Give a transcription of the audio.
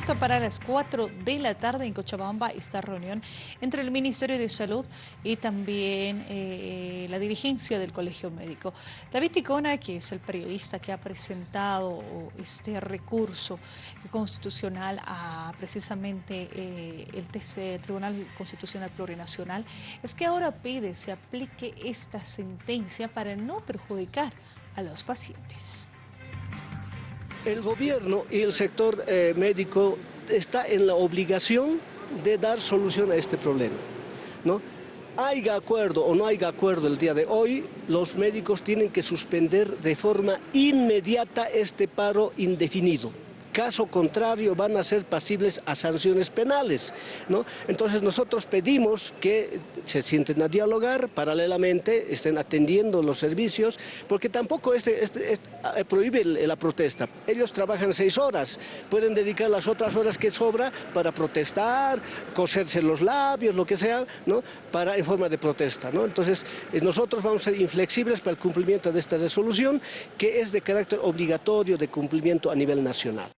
Previsto para las 4 de la tarde en Cochabamba esta reunión entre el Ministerio de Salud y también eh, la dirigencia del Colegio Médico. David Ticona, que es el periodista que ha presentado este recurso constitucional a precisamente eh, el TC, Tribunal Constitucional Plurinacional, es que ahora pide se aplique esta sentencia para no perjudicar a los pacientes. El gobierno y el sector eh, médico está en la obligación de dar solución a este problema. ¿no? Haya acuerdo o no haya acuerdo el día de hoy, los médicos tienen que suspender de forma inmediata este paro indefinido. Caso contrario van a ser pasibles a sanciones penales. ¿no? Entonces nosotros pedimos que se sienten a dialogar, paralelamente estén atendiendo los servicios, porque tampoco este, este, este prohíbe la protesta. Ellos trabajan seis horas, pueden dedicar las otras horas que sobra para protestar, coserse los labios, lo que sea, ¿no? para, en forma de protesta. ¿no? Entonces eh, nosotros vamos a ser inflexibles para el cumplimiento de esta resolución, que es de carácter obligatorio de cumplimiento a nivel nacional.